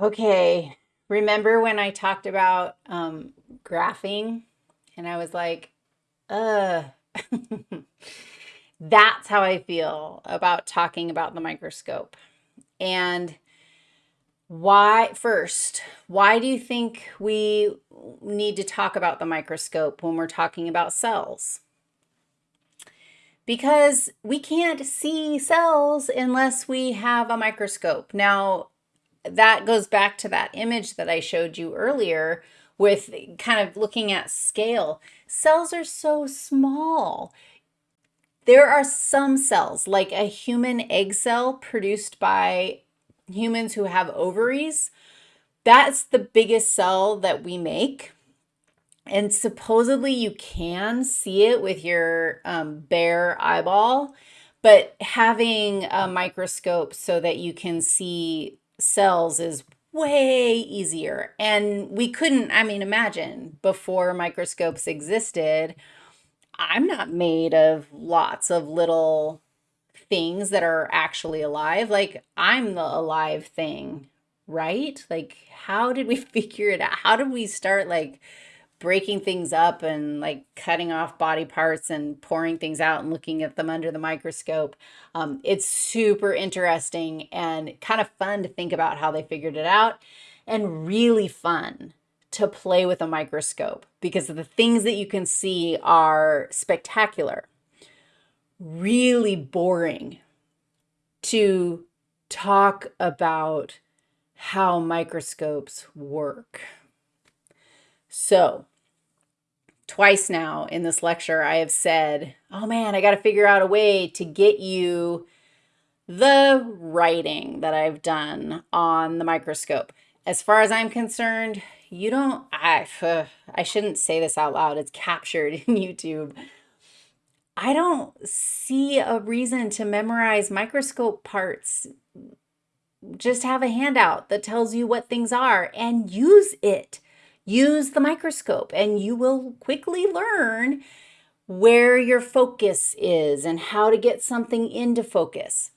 Okay, remember when I talked about um, graphing and I was like, uh, that's how I feel about talking about the microscope. And why, first, why do you think we need to talk about the microscope when we're talking about cells? Because we can't see cells unless we have a microscope. Now, that goes back to that image that I showed you earlier with kind of looking at scale. Cells are so small. There are some cells, like a human egg cell produced by humans who have ovaries. That's the biggest cell that we make. And supposedly you can see it with your um, bare eyeball, but having a microscope so that you can see cells is way easier. And we couldn't, I mean, imagine before microscopes existed, I'm not made of lots of little things that are actually alive. Like I'm the alive thing, right? Like how did we figure it out? How did we start like breaking things up and like cutting off body parts and pouring things out and looking at them under the microscope. Um, it's super interesting and kind of fun to think about how they figured it out and really fun to play with a microscope because the things that you can see are spectacular. Really boring to talk about how microscopes work. So twice now in this lecture, I have said, oh man, I got to figure out a way to get you the writing that I've done on the microscope. As far as I'm concerned, you don't, I, uh, I shouldn't say this out loud. It's captured in YouTube. I don't see a reason to memorize microscope parts. Just have a handout that tells you what things are and use it. Use the microscope and you will quickly learn where your focus is and how to get something into focus.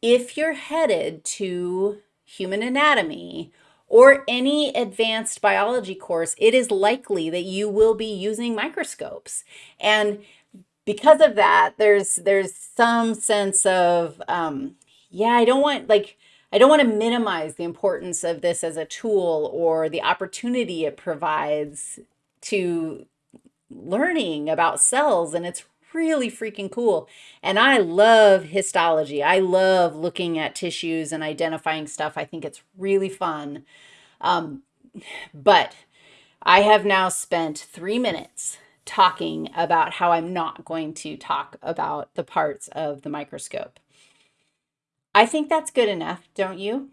If you're headed to human anatomy or any advanced biology course, it is likely that you will be using microscopes. And because of that, there's there's some sense of, um, yeah, I don't want like I don't want to minimize the importance of this as a tool or the opportunity it provides to learning about cells and it's really freaking cool. And I love histology. I love looking at tissues and identifying stuff. I think it's really fun. Um, but I have now spent three minutes talking about how I'm not going to talk about the parts of the microscope. I think that's good enough, don't you?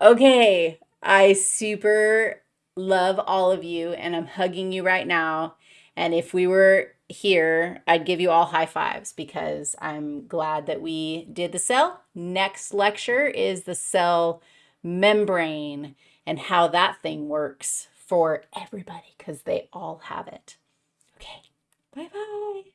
Okay, I super love all of you and I'm hugging you right now. And if we were here, I'd give you all high fives because I'm glad that we did the cell. Next lecture is the cell membrane and how that thing works for everybody because they all have it. Okay, bye-bye.